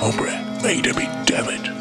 Hombre, made to be, damn it.